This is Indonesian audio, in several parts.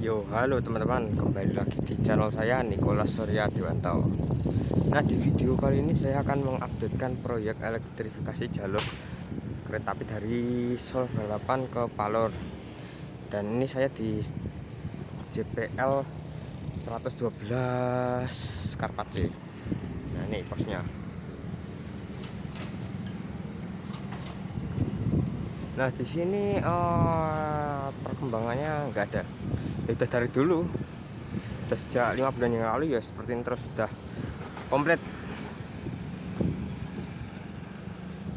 Yo, halo teman-teman, kembali lagi di channel saya Nicholas Surya Dewanto. Nah, di video kali ini saya akan mengupdatekan proyek elektrifikasi jalur kereta api dari Sol Balapan ke Palor. Dan ini saya di JPL 112 Karpace. Nah, ini posnya. Nah, di sini uh, perkembangannya nggak ada sudah dari dulu. Sudah sejak lima bulan yang lalu ya seperti ini terus sudah komplit.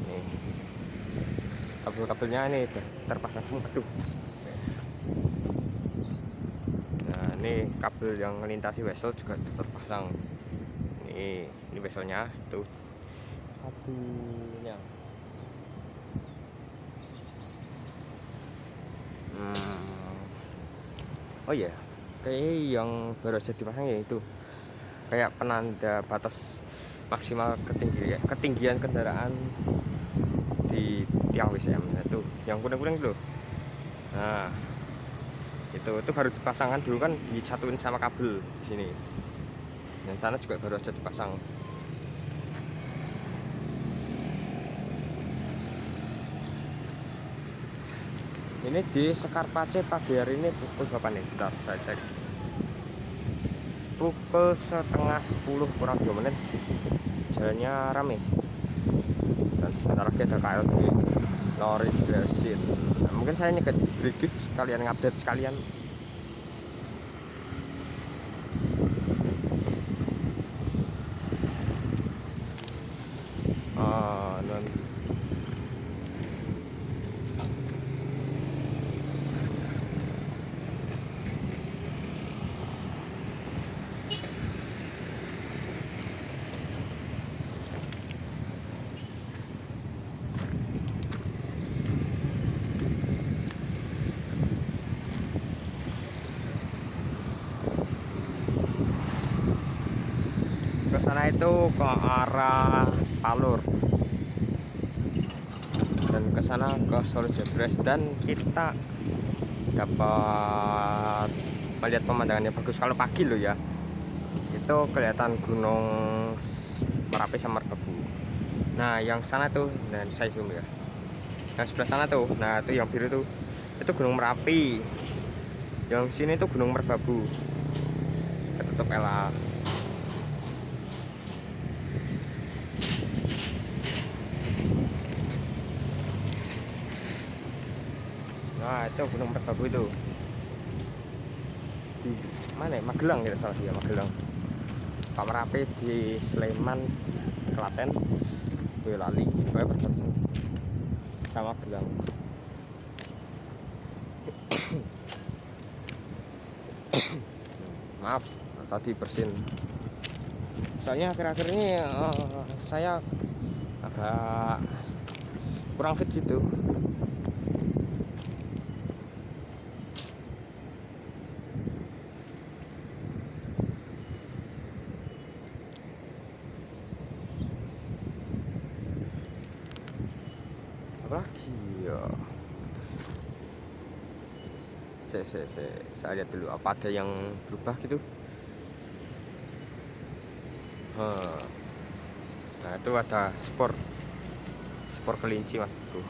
Nih. Kabel-kabelnya ini udah terpasang semua tuh. Nah ini kabel yang melintasi vessel juga terpasang. Ini ini vesselnya tuh. Kabelnya. Hmm oh iya kayak yang baru saja dipasang ya itu. Kayak penanda batas maksimal ketinggian ketinggian kendaraan di tiang WCM nah, itu yang kuning-kuning dulu nah itu itu baru dipasangkan dulu kan disatuin sama kabel di sini. Yang sana juga baru saja dipasang ini di Sekarpace pagi hari ini pukul berapa nih? Bentar saya cek. Pukul setengah 10 kurang 2 menit. Jalannya rame. Dan sebentar lagi ada KLB lori Brasil nah, mungkin saya nyegat brief sekalian ngupdate sekalian oh, non ke sana itu ke arah Palur. Dan ke sana ke Solo Jebres dan kita dapat melihat pemandangan yang bagus. Kalau pagi loh ya itu kelihatan gunung Merapi sama Merbabu nah yang sana tuh dan saya zoom ya. Yang sebelah sana tuh nah itu yang biru tuh itu gunung Merapi. Yang sini tuh gunung Merbabu. Ketutup LA Nah itu Gunung Merbabu itu. Di mana ya? Magelang ya salah dia Magelang. Pak Merapi di Sleman Klaten. Boyolali pokoknya perbatasan sama Magelang. Maaf tadi bersin. Soalnya akhir-akhir ini uh, saya agak kurang fit gitu lagi ya saya, saya, saya, saya lihat dulu apa ada yang berubah gitu. Nah itu ada sport sport kelinci maksudku.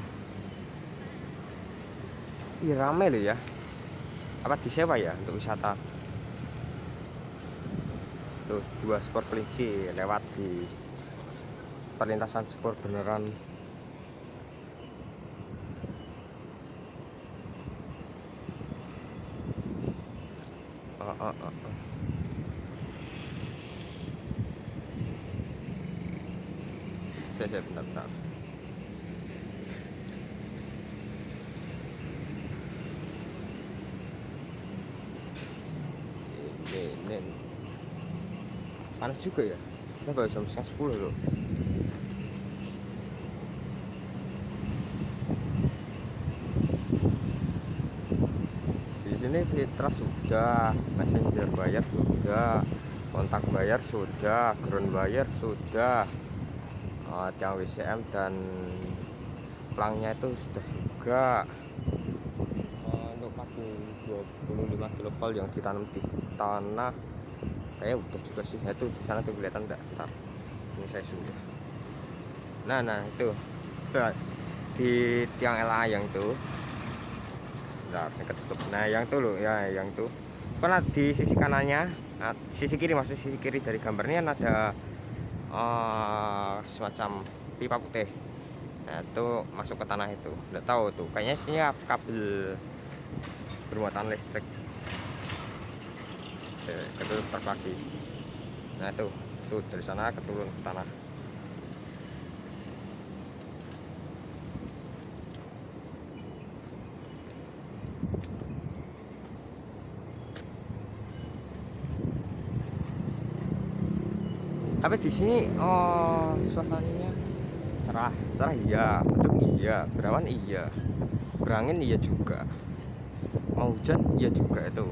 Ih, rame loh ya. Apa disewa ya untuk wisata? Terus dua sport kelinci lewat di perlintasan sport beneran saya saya bentar bentar. Ini, panas juga ya? Kita baru jam setengah sepuluh loh di sini fitra sudah messenger bayar sudah kontak bayar sudah ground bayar sudah. Uh, tiang WCM dan pelangnya itu sudah juga. Uh, untuk 1025 kV yang ditanam di tanah kayak udah juga sih. Nah, itu di sana tuh kelihatan enggak ntar ini saya sudah. Nah nah itu. Di tiang LA yang tuh nah, ketutup. Nah yang tuh loh ya yang tuh karena di sisi kanannya? Nah, sisi kiri masih sisi kiri dari gambarnya ada uh, semacam pipa putih. Nah itu masuk ke tanah itu. Udah tahu tuh kayaknya sini kabel bermuatan listrik. Ketutup terbagi. Nah itu tuh dari sana keturun ke tanah tapi di sini oh suasananya cerah. Cerah iya mendung iya berawan iya berangin iya juga. Mau hujan iya juga itu.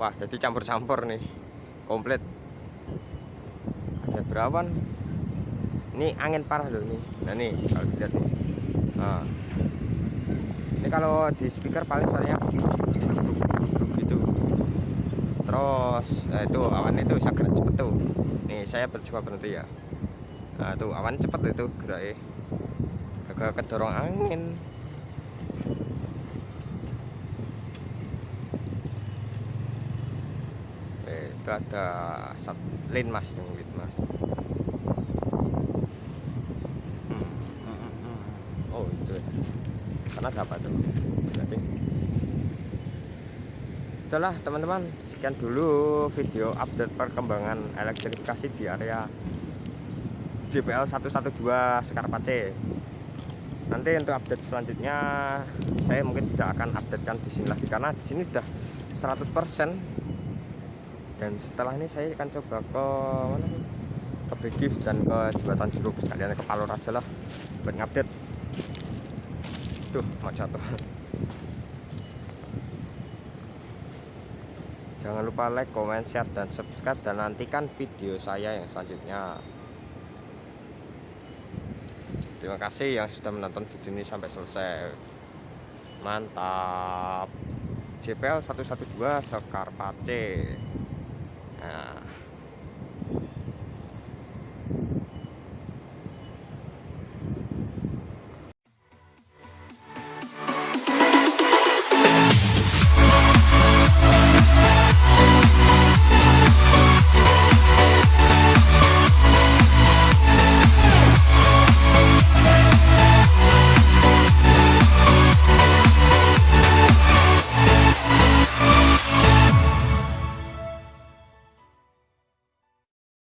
Wah jadi campur-campur nih komplit. Ada berawan. Ini angin parah loh nih nah nih kalau dilihat nih. Nah. ini kalau di speaker paling soalnya terus eh, itu awan itu bisa gerak cepet tuh. Nih saya bercoba berhenti ya. Nah tuh awan cepet itu gerak agak kedorong angin. Eh, itu ada sat lin mas yang lin mas. Hmm, hmm, hmm, oh itu ya. Karena dapat tuh itulah teman-teman sekian dulu video update perkembangan elektrifikasi di area JPL 112 Sekarpace nanti untuk update selanjutnya saya mungkin tidak akan updatekan di sini lagi karena di sini sudah 100% dan setelah ini saya akan coba ke mana ke Brigif dan ke jembatan Juruk sekalian ke Palor aja lah buat ngupdate. Tuh mau jatuh Jangan lupa like, comment, share, dan subscribe Dan nantikan video saya yang selanjutnya. Terima kasih yang sudah menonton video ini sampai selesai. Mantap. JPL 112 Sekar Pace